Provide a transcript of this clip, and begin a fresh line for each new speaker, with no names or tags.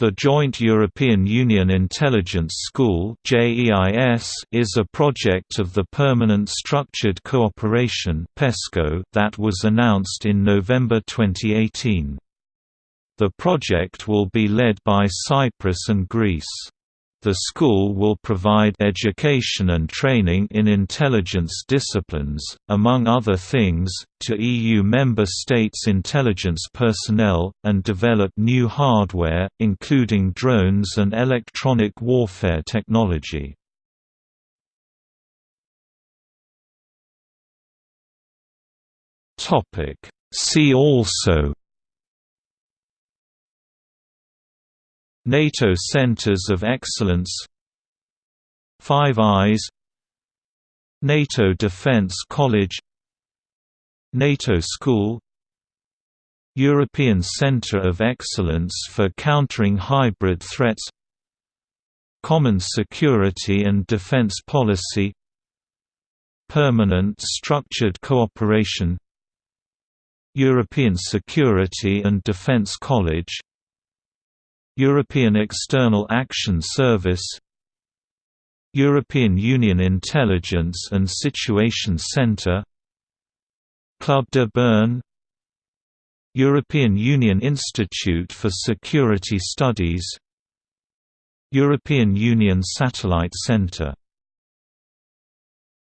The Joint European Union Intelligence School is a project of the Permanent Structured Cooperation that was announced in November 2018. The project will be led by Cyprus and Greece. The school will provide education and training in intelligence disciplines, among other things, to EU member states' intelligence personnel, and develop new hardware, including drones and electronic warfare technology. See also NATO Centers of Excellence. Five Eyes. NATO Defense College. NATO School. European Center of Excellence for Countering Hybrid Threats. Common Security and Defense Policy. Permanent Structured Cooperation. European Security and Defense College European External Action Service European Union Intelligence and Situation Centre Club de Bern European Union Institute for Security Studies European Union Satellite Centre